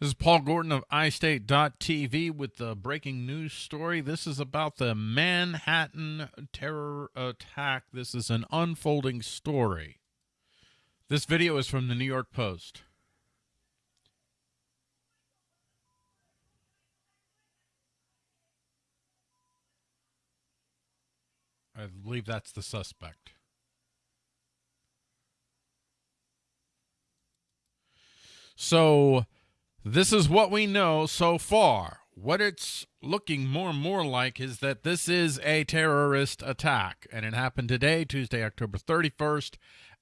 This is Paul Gordon of iState.tv with the breaking news story. This is about the Manhattan terror attack. This is an unfolding story. This video is from the New York Post. I believe that's the suspect. So, this is what we know so far. What it's looking more and more like is that this is a terrorist attack, and it happened today, Tuesday, October 31st,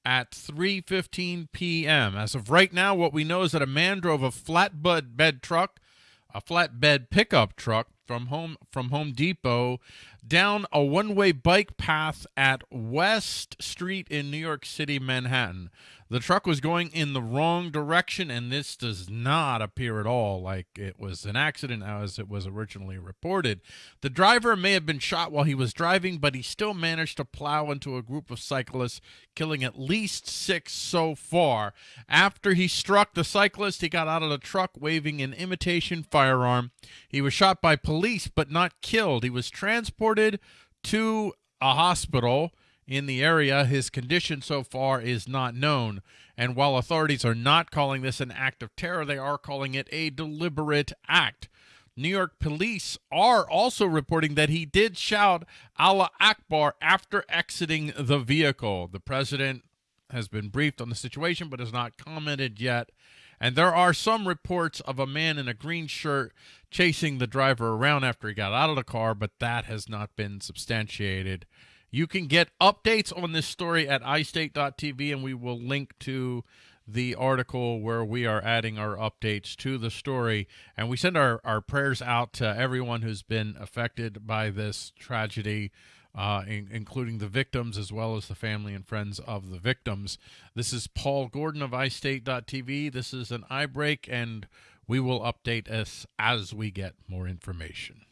at 3:15 p.m. As of right now, what we know is that a man drove a flatbed bed truck, a flatbed pickup truck from home from Home Depot down a one-way bike path at West Street in New York City, Manhattan. The truck was going in the wrong direction, and this does not appear at all like it was an accident as it was originally reported. The driver may have been shot while he was driving, but he still managed to plow into a group of cyclists, killing at least six so far. After he struck the cyclist, he got out of the truck waving an imitation firearm. He was shot by police, but not killed. He was transported to a hospital in the area. His condition so far is not known. And while authorities are not calling this an act of terror, they are calling it a deliberate act. New York police are also reporting that he did shout Allah Akbar after exiting the vehicle. The president has been briefed on the situation but has not commented yet. And there are some reports of a man in a green shirt chasing the driver around after he got out of the car, but that has not been substantiated. You can get updates on this story at iState.tv, and we will link to the article where we are adding our updates to the story. And we send our, our prayers out to everyone who's been affected by this tragedy, uh, in, including the victims as well as the family and friends of the victims. This is Paul Gordon of iState.tv. This is an iBreak, and we will update us as we get more information.